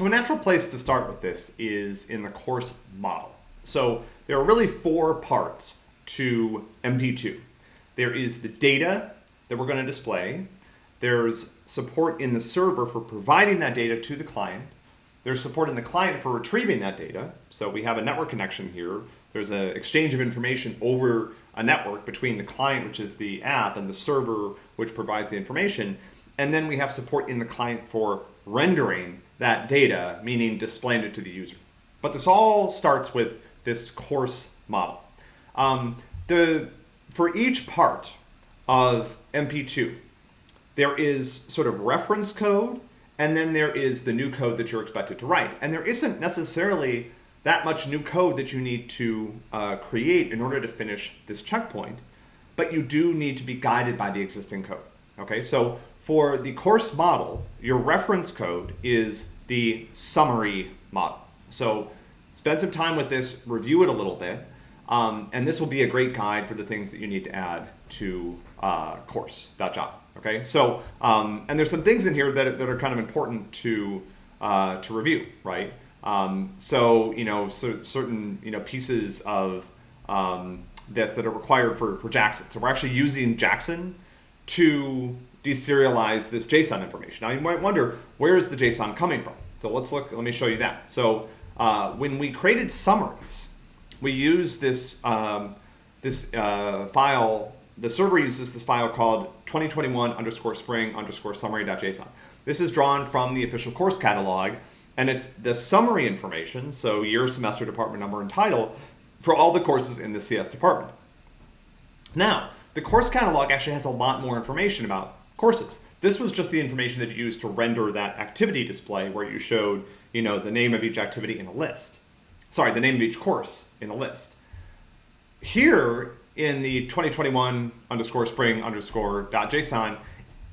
So a natural place to start with this is in the course model. So there are really four parts to MP2. There is the data that we're going to display. There's support in the server for providing that data to the client. There's support in the client for retrieving that data. So we have a network connection here. There's an exchange of information over a network between the client, which is the app, and the server, which provides the information. And then we have support in the client for rendering that data, meaning displaying it to the user. But this all starts with this course model. Um, the, for each part of MP2, there is sort of reference code, and then there is the new code that you're expected to write. And there isn't necessarily that much new code that you need to uh, create in order to finish this checkpoint, but you do need to be guided by the existing code. Okay, so for the course model, your reference code is the summary model. So spend some time with this, review it a little bit, um, and this will be a great guide for the things that you need to add to uh, course.java. Okay, so um, and there's some things in here that, that are kind of important to uh, to review, right? Um, so you know, so certain you know pieces of um, this that are required for for Jackson. So we're actually using Jackson to deserialize this JSON information. Now you might wonder where is the JSON coming from? So let's look. Let me show you that. So uh, when we created summaries, we use this um, this uh, file the server uses this file called 2021 underscore spring underscore summary.json. This is drawn from the official course catalog, and it's the summary information, so year, semester, department number, and title, for all the courses in the CS department. Now, the course catalog actually has a lot more information about courses. This was just the information that you used to render that activity display where you showed, you know, the name of each activity in a list. Sorry, the name of each course in a list. Here, in the 2021 underscore spring underscore dot JSON,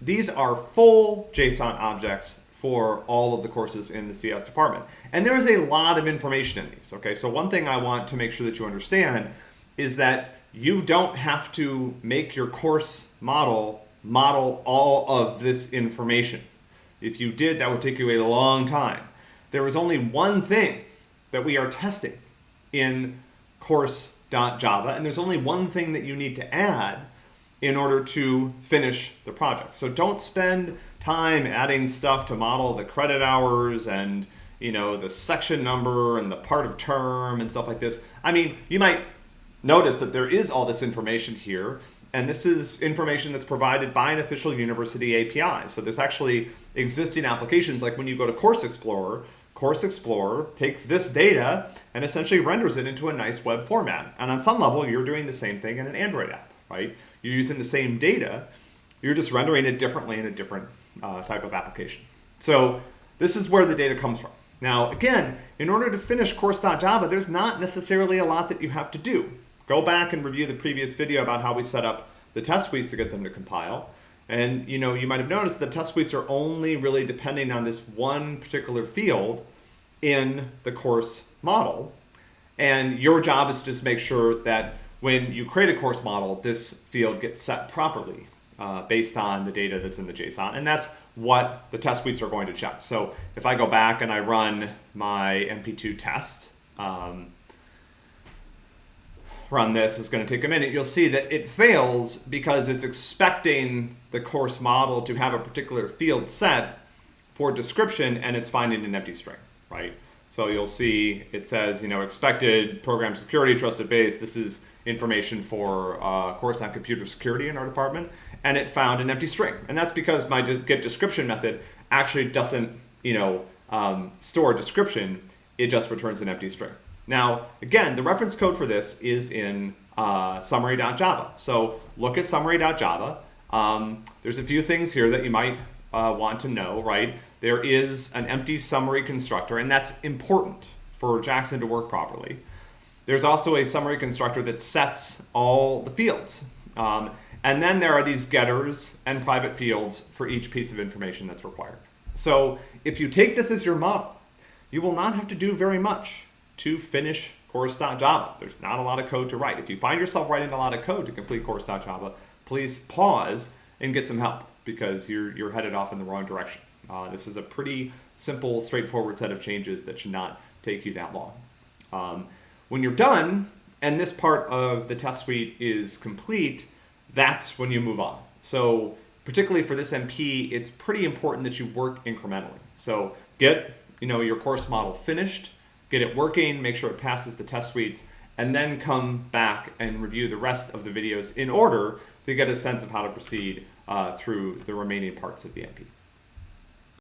these are full JSON objects for all of the courses in the CS department. And there's a lot of information in these, okay? So one thing I want to make sure that you understand is that you don't have to make your course model model all of this information. If you did, that would take you a long time. There is only one thing that we are testing in course.java, and there's only one thing that you need to add in order to finish the project. So don't spend time adding stuff to model the credit hours and you know the section number and the part of term and stuff like this. I mean, you might notice that there is all this information here, and this is information that's provided by an official university API. So there's actually existing applications like when you go to Course Explorer, Course Explorer takes this data and essentially renders it into a nice web format. And on some level, you're doing the same thing in an Android app, right? You're using the same data, you're just rendering it differently in a different uh, type of application. So this is where the data comes from. Now, again, in order to finish course.java, there's not necessarily a lot that you have to do. Go back and review the previous video about how we set up the test suites to get them to compile. And you know, you might have noticed the test suites are only really depending on this one particular field in the course model. And your job is to just make sure that when you create a course model, this field gets set properly uh, based on the data that's in the JSON. And that's what the test suites are going to check. So if I go back and I run my MP2 test, um, run this, it's going to take a minute, you'll see that it fails because it's expecting the course model to have a particular field set for description and it's finding an empty string, right? So you'll see it says, you know, expected program security trusted base. This is information for uh, course on computer security in our department. And it found an empty string. And that's because my get description method actually doesn't, you know, um, store description. It just returns an empty string. Now, again, the reference code for this is in uh, summary.java. So look at summary.java. Um, there's a few things here that you might uh, want to know, right? There is an empty summary constructor, and that's important for Jackson to work properly. There's also a summary constructor that sets all the fields. Um, and then there are these getters and private fields for each piece of information that's required. So if you take this as your model, you will not have to do very much to finish course.java. There's not a lot of code to write. If you find yourself writing a lot of code to complete course.java, please pause and get some help because you're, you're headed off in the wrong direction. Uh, this is a pretty simple, straightforward set of changes that should not take you that long. Um, when you're done, and this part of the test suite is complete, that's when you move on. So particularly for this MP, it's pretty important that you work incrementally. So get you know your course model finished, get it working, make sure it passes the test suites, and then come back and review the rest of the videos in order to get a sense of how to proceed uh, through the remaining parts of the MP.